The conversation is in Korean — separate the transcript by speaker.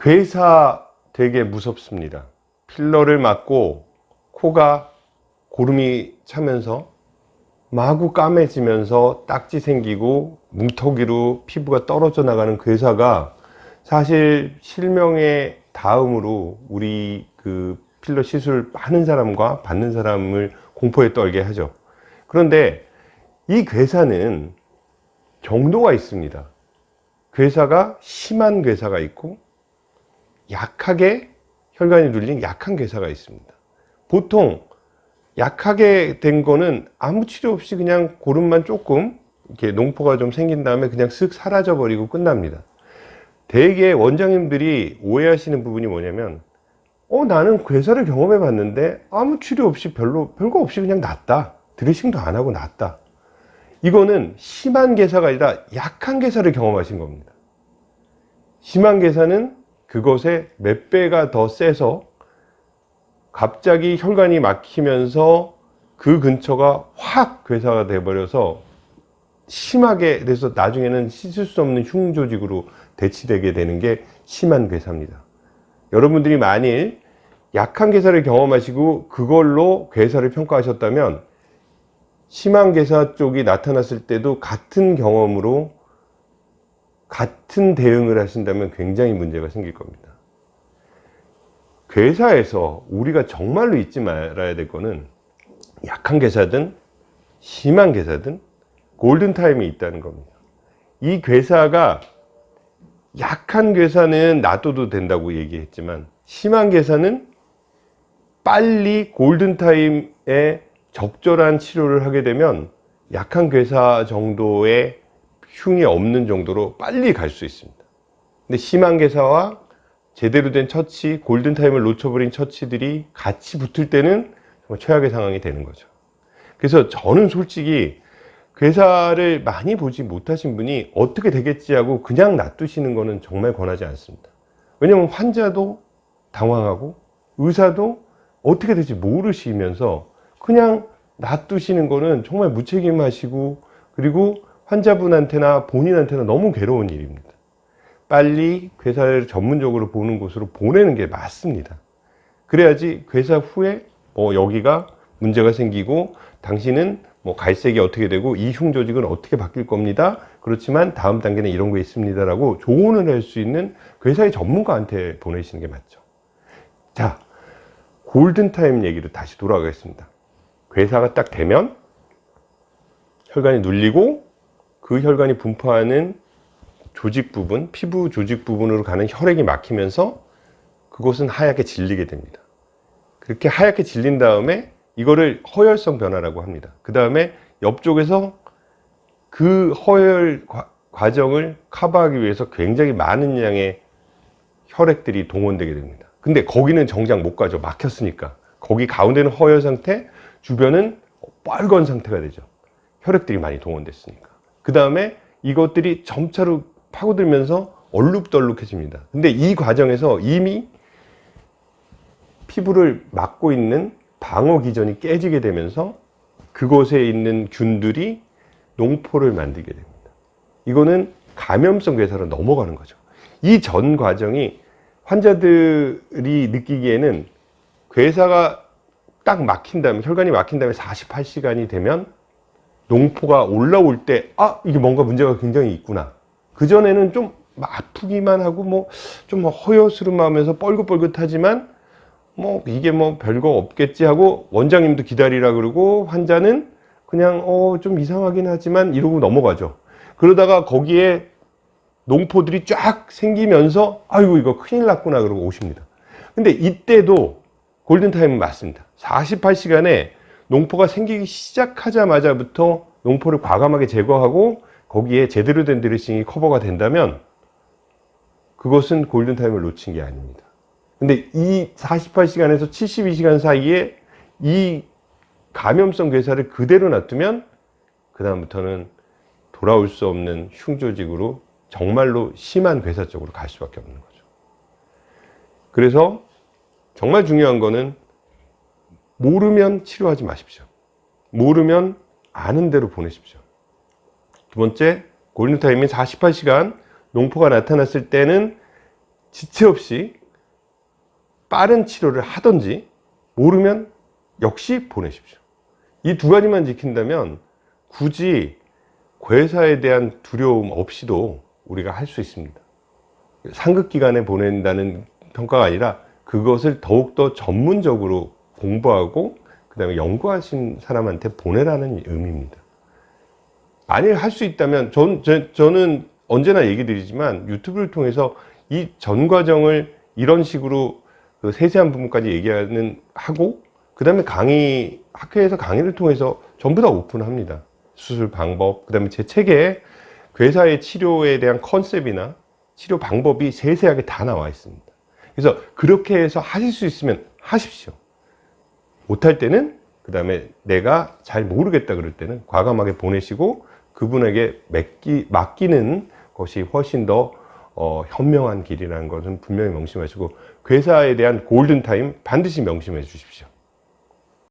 Speaker 1: 괴사 되게 무섭습니다. 필러를 맞고 코가 고름이 차면서 마구 까매지면서 딱지 생기고 뭉텅이로 피부가 떨어져 나가는 괴사가 사실 실명의 다음으로 우리 그 필러 시술 하는 사람과 받는 사람을 공포에 떨게 하죠. 그런데 이 괴사는 정도가 있습니다. 괴사가 심한 괴사가 있고 약하게 혈관이 눌린 약한 괴사가 있습니다. 보통 약하게 된 거는 아무 치료 없이 그냥 고름만 조금 이렇게 농포가 좀 생긴 다음에 그냥 쓱 사라져 버리고 끝납니다. 대개 원장님들이 오해하시는 부분이 뭐냐면 어 나는 괴사를 경험해 봤는데 아무 치료 없이 별로 별거 없이 그냥 낫다 드레싱도 안 하고 낫다 이거는 심한 괴사가 아니라 약한 괴사를 경험하신 겁니다 심한 괴사는 그것의 몇 배가 더 세서 갑자기 혈관이 막히면서 그 근처가 확 괴사가 돼 버려서 심하게 돼서 나중에는 씻을 수 없는 흉조직으로 대치되게 되는 게 심한 괴사입니다. 여러분들이 만일 약한 괴사를 경험하시고 그걸로 괴사를 평가하셨다면 심한 괴사 쪽이 나타났을 때도 같은 경험으로 같은 대응을 하신다면 굉장히 문제가 생길 겁니다. 괴사에서 우리가 정말로 잊지 말아야 될 거는 약한 괴사든 심한 괴사든 골든타임이 있다는 겁니다. 이 괴사가 약한 괴사는 놔둬도 된다고 얘기했지만 심한 괴사는 빨리 골든타임에 적절한 치료를 하게 되면 약한 괴사 정도의 흉이 없는 정도로 빨리 갈 수 있습니다. 근데 심한 괴사와 제대로 된 처치, 골든타임을 놓쳐버린 처치들이 같이 붙을 때는 정말 최악의 상황이 되는 거죠. 그래서 저는 솔직히 괴사를 많이 보지 못하신 분이 어떻게 되겠지 하고 그냥 놔두시는 것은 정말 권하지 않습니다. 왜냐하면 환자도 당황하고 의사도 어떻게 될지 모르시면서 그냥 놔두시는 거는 정말 무책임하시고 그리고 환자분한테나 본인한테나 너무 괴로운 일입니다. 빨리 괴사를 전문적으로 보는 곳으로 보내는 게 맞습니다. 그래야지 괴사 후에 뭐 여기가 문제가 생기고 당신은 뭐 갈색이 어떻게 되고 이 흉 조직은 어떻게 바뀔 겁니다. 그렇지만 다음 단계는 이런 거 있습니다 라고 조언을 할 수 있는 괴사의 전문가한테 보내시는 게 맞죠. 자 골든타임 얘기로 다시 돌아가겠습니다. 괴사가 딱 되면 혈관이 눌리고 그 혈관이 분포하는 조직 부분 피부 조직 부분으로 가는 혈액이 막히면서 그곳은 하얗게 질리게 됩니다 그렇게 하얗게 질린 다음에 이거를 허혈성 변화라고 합니다. 그 다음에 옆쪽에서 그 허혈 과, 정을 커버하기 위해서 굉장히 많은 양의 혈액들이 동원되게 됩니다. 근데 거기는 정작 못 가죠. 막혔으니까. 거기 가운데는 허혈 상태, 주변은 빨간 상태가 되죠. 혈액들이 많이 동원됐으니까. 그 다음에 이것들이 점차로 파고들면서 얼룩덜룩해집니다. 근데 이 과정에서 이미 피부를 막고 있는 방어 기전이 깨지게 되면서 그곳에 있는 균들이 농포를 만들게 됩니다. 이거는 감염성 괴사로 넘어가는 거죠. 이 전 과정이 환자들이 느끼기에는 괴사가 딱 막힌 다음에 혈관이 막힌 다음에 48시간이 되면 농포가 올라올 때 아 이게 뭔가 문제가 굉장히 있구나. 그전에는 좀 아프기만 하고 뭐 좀 허여스름하면서 뻘긋뻘긋하지만 뭐 이게 뭐 별거 없겠지 하고 원장님도 기다리라 그러고 환자는 그냥 어 좀 이상하긴 하지만 이러고 넘어가죠. 그러다가 거기에 농포들이 쫙 생기면서 아이고 이거 큰일 났구나 그러고 오십니다. 근데 이때도 골든타임은 맞습니다. 48시간에 농포가 생기기 시작하자마자부터 농포를 과감하게 제거하고 거기에 제대로 된 드레싱이 커버가 된다면 그것은 골든타임을 놓친 게 아닙니다 근데 이 48시간에서 72시간 사이에 이 감염성 괴사를 그대로 놔두면 그 다음부터는 돌아올 수 없는 흉조직으로 정말로 심한 괴사 쪽으로 갈 수밖에 없는 거죠. 그래서 정말 중요한 거는 모르면 치료하지 마십시오. 모르면 아는 대로 보내십시오. 두 번째, 골든타임인 48시간 농포가 나타났을 때는 지체 없이 빠른 치료를 하든지 모르면 역시 보내십시오. 이 두 가지만 지킨다면 굳이 괴사에 대한 두려움 없이도 우리가 할 수 있습니다. 상급기관에 보낸다는 평가가 아니라 그것을 더욱더 전문적으로 공부하고 그 다음에 연구하신 사람한테 보내라는 의미입니다. 만약 할수 있다면 전, 저, 저는 언제나 얘기 드리지만 유튜브를 통해서 이 전 과정을 이런 식으로 그 세세한 부분까지 얘기하는 하고 그 다음에 강의 학회에서 강의를 통해서 전부 다 오픈합니다. 수술 방법 그 다음에 제 책에 괴사의 치료에 대한 컨셉이나 치료 방법이 세세하게 다 나와 있습니다. 그래서 그렇게 해서 하실 수 있으면 하십시오. 못할 때는 그 다음에 내가 잘 모르겠다 그럴 때는 과감하게 보내시고 그분에게 맡기, 맡기는 것이 훨씬 더 어, 현명한 길이라는 것은 분명히 명심하시고 괴사에 대한 골든타임 반드시 명심해 주십시오.